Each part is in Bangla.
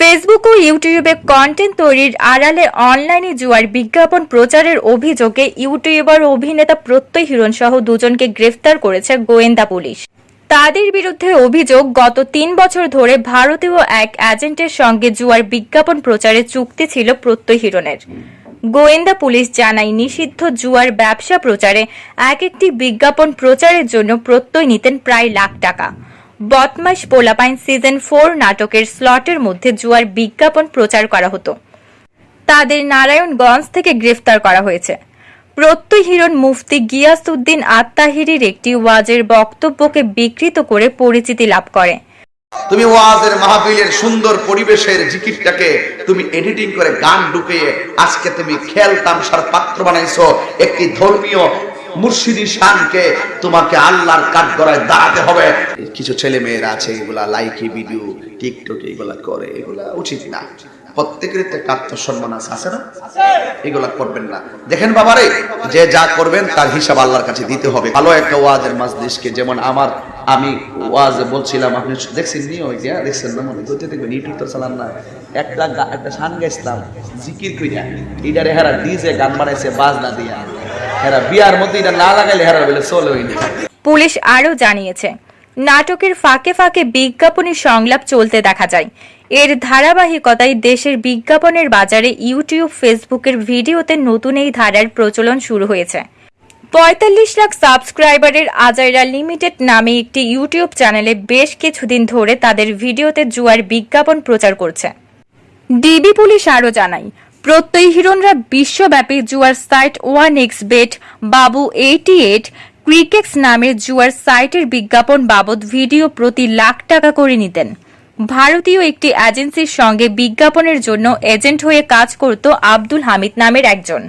ফেসবুক ও ইউটিউবে কন্টেন্ট তৈরির আড়ালে অনলাইনে জুয়ার বিজ্ঞাপন প্রচারের অভিযোগে ইউটিউবার অভিনেতা প্রত্যয় হিরণ সহ দুজনকে গ্রেফতার করেছে গোয়েন্দা পুলিশ। তাদের বিরুদ্ধে অভিযোগ, গত তিন বছর ধরে ভারতীয় এক এজেন্টের সঙ্গে জুয়ার বিজ্ঞাপন প্রচারে চুক্তি ছিল প্রত্যয় হিরণের। গোয়েন্দা পুলিশ জানায়, নিষিদ্ধ জুয়ার ব্যবসা প্রচারে এক একটি বিজ্ঞাপন প্রচারের জন্য প্রত্যয় নিতেন প্রায় লাখ টাকা। বদমাস পোলাপাইন সিজন ফোর নাটকের স্লটের মধ্যে জুয়ার বিজ্ঞাপন প্রচার করা হতো। তাদের নারায়ণগঞ্জ থেকে গ্রেফতার করা হয়েছে। প্রত্যয় হিরণ মুফতি গিয়াসউদ্দিন আত্মাহিরির একটি ওয়াজের বক্তব্যকে বিকৃত করে পরিচিতি লাভ করে। তুমি ওয়াজের মাহফিলের সুন্দর পরিবেশের জিকিরটাকে তুমি এডিটিং করে গান ঢুকিয়ে আজকে তুমি খেল তামসার পাত্র বানাইছো। একটি ধর্মীয় মুর্শিদি শানকে তোমাকে আল্লাহর কাঠগড়ায় দাঁড়াতে হবে। কিছু ছেলে মেয়েরা আছে এগুলা লাইকি ভিডিও টিকটক এগুলা করে এগুলা উচিত না। প্রত্যেকের একটা একটা আত্মসম্মান আছে আছে না? এগুলা করবেন না। দেখেন বাবারে যে যা করবেন তার হিসাব আল্লাহর কাছে দিতে হবে। ভালো একটা ওয়াজের মাজলিসকে যেমন আমার আমি ওয়াজ বলছিলাম আপনি দেখছেন ওই যে দেখছেন না মনে? করতে দেখবেন ইউটিউব তো চালান না। একটা একটা শান গাইছিলাম জিকির কইরা। এটারে হেরা ডিজে গান বানাইছে বাজ না দিয়া। হেরা, বিয়ার মধ্যে এটা না লাগাইলে হেরা বলে হইনি পুলিশ আরও জানিয়েছে, নাটকের ফাঁকে ফাঁকে বিজ্ঞাপনী সংলাপ চলতে দেখা যায়। এর ধারাবাহিকতায় দেশের বিজ্ঞাপনের বাজারে ইউটিউব, ফেসবুকের ভিডিওতে নতুন এই ধারার প্রচলন শুরু হয়েছে। পঁয়তাল্লিশ লাখ সাবস্ক্রাইবারের আজাইরা লিমিটেড নামে একটি ইউটিউব চ্যানেলে বেশ কিছুদিন ধরে তাদের ভিডিওতে জুয়ার বিজ্ঞাপন প্রচার করছে। ডিবি পুলিশ আরও জানায় প্রত্যয় হিরণরা বিশ্বব্যাপী জুয়ার সাইট ওয়ান এক্স বেট, বাবু এইটি এইট ক্রিকেক্স নামের জুয়ার সাইটের বিজ্ঞাপন বাবদ ভিডিও প্রতি লাখ টাকা করে নিতেন। ভারতীয় একটি এজেন্সির সঙ্গে বিজ্ঞাপনের জন্য এজেন্ট হয়ে কাজ করত আব্দুল হামিদ নামের একজন।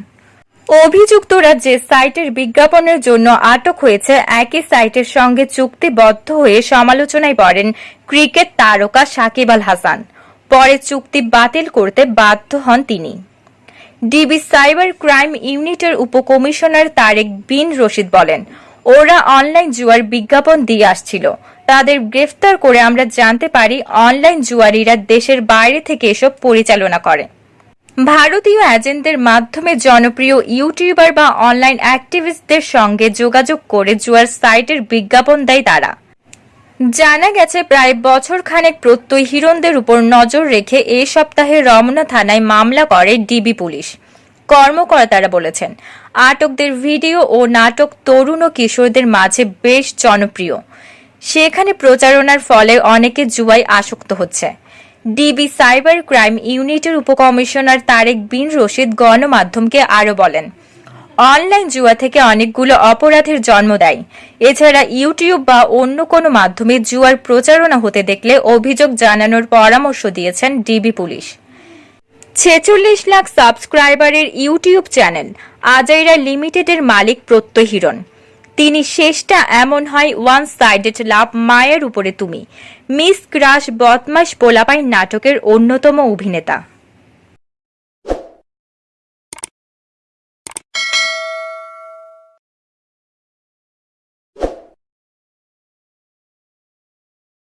অভিযুক্তরা যে সাইটের বিজ্ঞাপনের জন্য আটক হয়েছে, একই সাইটের সঙ্গে চুক্তিবদ্ধ হয়ে সমালোচনায় পড়েন ক্রিকেট তারকা সাকিব আল হাসান। পরে চুক্তি বাতিল করতে বাধ্য হন তিনি। ডিবি সাইবার ক্রাইম ইউনিটের উপকমিশনার তারেক বিন রশিদ বলেন, ওরা অনলাইন জুয়ার বিজ্ঞাপন দিয়ে আসছিল। তাদের গ্রেফতার করে আমরা জানতে পারি অনলাইন জুয়ারিরা দেশের বাইরে থেকে এসব পরিচালনা করে। ভারতীয় এজেন্টদের মাধ্যমে জনপ্রিয় ইউটিউবার বা অনলাইন অ্যাক্টিভিস্টদের সঙ্গে যোগাযোগ করে জুয়ার সাইটের বিজ্ঞাপন দেয় তারা। জানা গেছে, প্রায় বছর খানেক প্রত্যয় হিরণদের উপর নজর রেখে এ সপ্তাহে রমনা থানায় মামলা করে ডিবি পুলিশ। কর্মকর্তারা বলেছেন, আটকদের ভিডিও ও নাটক তরুণ ও কিশোরদের মাঝে বেশ জনপ্রিয়। সেখানে প্রচারণার ফলে অনেকে জুয়ায় আসক্ত হচ্ছে। ডিবি সাইবার ক্রাইম ইউনিটের উপকমিশনার তারেক বিন রশিদ গণমাধ্যমকে আরও বলেন অনলাইন জুয়া থেকে অনেকগুলো অপরাধের জন্ম দেয়। এছাড়া ইউটিউব বা অন্য কোনো মাধ্যমে জুয়ার প্রচারণা হতে দেখলে অভিযোগ জানানোর পরামর্শ দিয়েছেন ডিবি পুলিশ। ছেচল্লিশ লাখ সাবস্ক্রাইবারের ইউটিউব চ্যানেল আজাইরা লিমিটেডের মালিক প্রত্যয় হিরণ তিনি শেষটা এমন হয় ওয়ান সাইডেড লাভ মায়ের উপরে তুমি। মিস ক্রাশ বদমাস পোলাপাই নাটকের অন্যতম অভিনেতা।